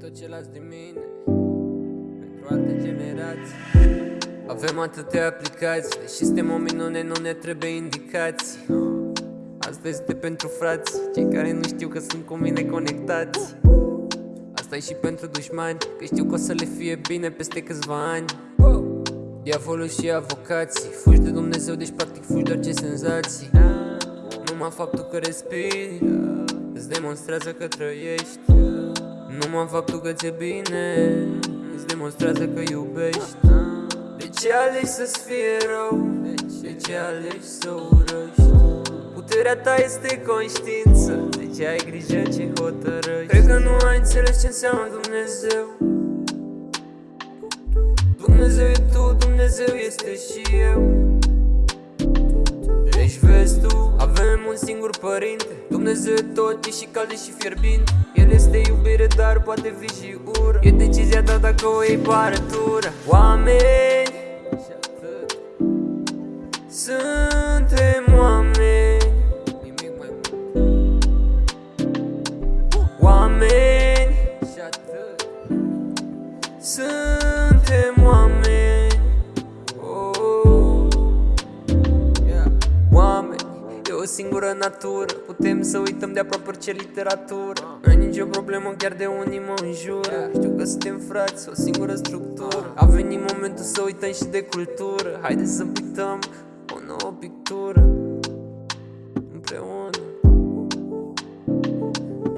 tot ce las de mine Pentru alte generații. Avem atâtea aplicații Deși suntem o minune, nu ne trebuie indicații. Asta este pentru frați Cei care nu știu că sunt cu mine conectați. Asta e și pentru dușmani Că știu că o să le fie bine peste câțiva ani. Diavolul și avocații Fugi de Dumnezeu, deci practic fugi doar ce senzații. Numai faptul că respiri Îți demonstrează că trăiești Numai faptul că ți-e bine Îți demonstrează că iubești De ce alegi să-ți fie rău? De ce alegi să urăști? Puterea ta este conștiință De ce ai grijă ce hotărăști? Cred că nu ai înțeles ce înseamnă Dumnezeu Dumnezeu e tu, Dumnezeu este și eu singur părinte. Dumnezeu e tot, e și cald, e și fierbinte. El este iubire, dar poate fi și ură. E decizia ta dacă o iei pe arătură. Oameni și atât. Suntem oameni. Nimic mai mult. Oameni și atât. Suntem oameni singură natură. Putem să uităm de aproape orice literatură. Nu e nicio problemă, chiar de unii mă înjură Știu că suntem frați, o singură structură. A venit momentul să uităm și de cultură. Haideți să uităm o nouă pictură. Împreună.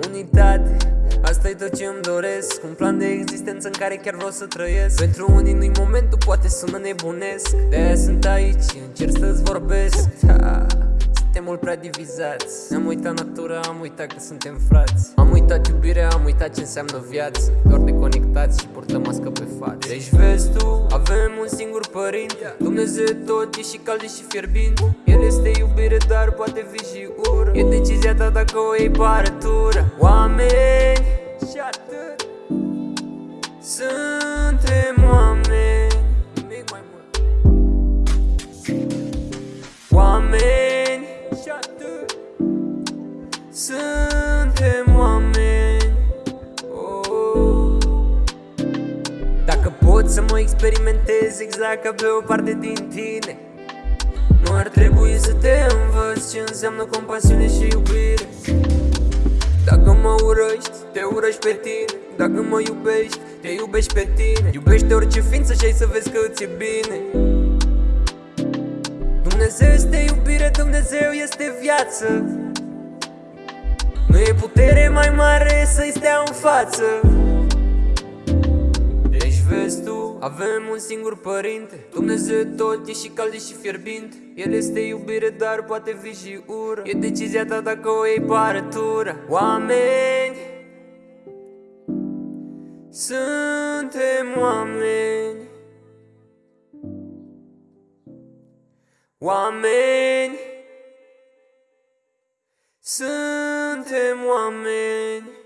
Unitate. Asta e tot ce îmi doresc. Un plan de existență în care chiar vreau să trăiesc. Pentru unii nu-i momentul, poate sună nebunesc. De-aia sunt aici, încerc să-ți vorbesc. Ha, Suntem mult prea divizați. Am uitat natura, am uitat că suntem frați. Am uitat iubirea, am uitat ce înseamnă viață. Doar de conectați și purtăm mască pe față. Deci vezi tu, avem un singur părinte. Dumnezeu e tot, e și cald, e și fierbinte. El este iubire, dar poate fi și ură. E decizia ta dacă o iei pe arătură. Oameni pot să mă experimentez exact ca pe o parte din tine. Nu ar trebui să te învăț ce înseamnă compasiune și iubire. Dacă mă urăști, te urăști pe tine. Dacă mă iubești, te iubești pe tine. Iubește orice ființă și ai să vezi că îți e bine. Dumnezeu este iubire, Dumnezeu este viață. Nu e putere mai mare să-i stea în față. Deci vezi tu, avem un singur părinte Dumnezeu e tot, e și cald, e și fierbinte. El este iubire, dar poate fi și ură. E decizia ta dacă o iei pe arătură. Oameni Suntem oameni. Oameni Suntem oameni